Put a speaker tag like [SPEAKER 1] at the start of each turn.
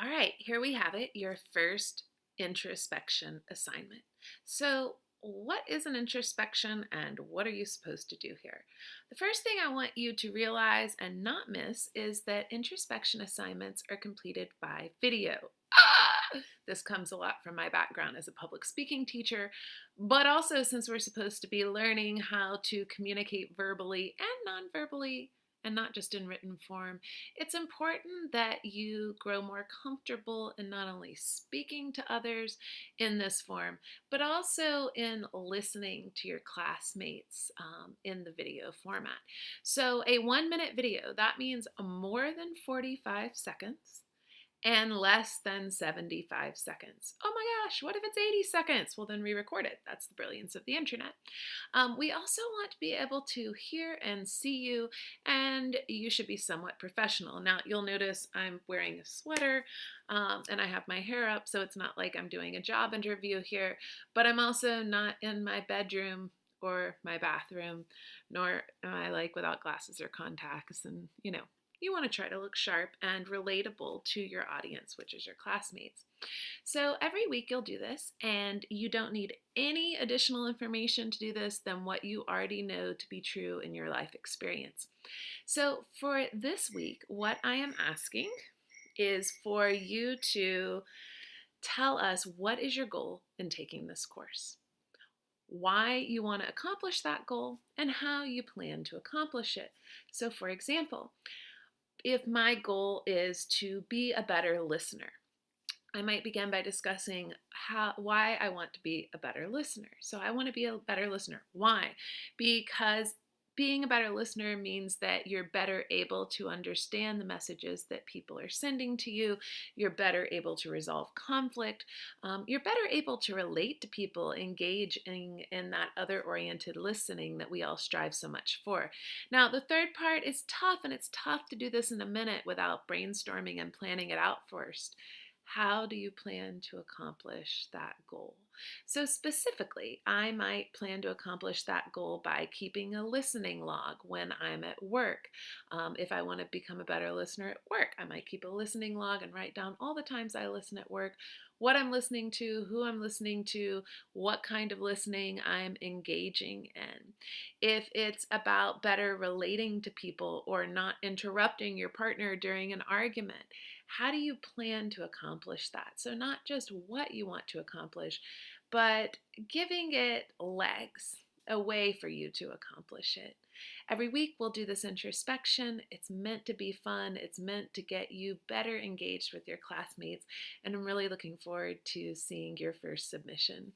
[SPEAKER 1] All right, here we have it, your first introspection assignment. So, what is an introspection and what are you supposed to do here? The first thing I want you to realize and not miss is that introspection assignments are completed by video. Ah! This comes a lot from my background as a public speaking teacher, but also since we're supposed to be learning how to communicate verbally and non verbally and not just in written form, it's important that you grow more comfortable in not only speaking to others in this form, but also in listening to your classmates um, in the video format. So, a one minute video, that means more than 45 seconds and less than 75 seconds. My gosh, what if it's 80 seconds? Well, then re record it. That's the brilliance of the internet. Um, we also want to be able to hear and see you, and you should be somewhat professional. Now, you'll notice I'm wearing a sweater um, and I have my hair up, so it's not like I'm doing a job interview here, but I'm also not in my bedroom or my bathroom, nor am I like without glasses or contacts and, you know, you want to try to look sharp and relatable to your audience, which is your classmates. So every week you'll do this, and you don't need any additional information to do this than what you already know to be true in your life experience. So for this week, what I am asking is for you to tell us what is your goal in taking this course why you want to accomplish that goal, and how you plan to accomplish it. So, for example, if my goal is to be a better listener. I might begin by discussing how why I want to be a better listener. So I want to be a better listener. Why? Because being a better listener means that you're better able to understand the messages that people are sending to you. You're better able to resolve conflict. Um, you're better able to relate to people, engage in, in that other oriented listening that we all strive so much for. Now, the third part is tough, and it's tough to do this in a minute without brainstorming and planning it out first. How do you plan to accomplish that goal? So, specifically, I might plan to accomplish that goal by keeping a listening log when I'm at work. Um, if I want to become a better listener at work, I might keep a listening log and write down all the times I listen at work, what I'm listening to, who I'm listening to, what kind of listening I'm engaging in. If it's about better relating to people or not interrupting your partner during an argument, how do you plan to accomplish that? So, not just what you want to accomplish, but giving it legs, a way for you to accomplish it. Every week, we'll do this introspection. It's meant to be fun, it's meant to get you better engaged with your classmates, and I'm really looking forward to seeing your first submission.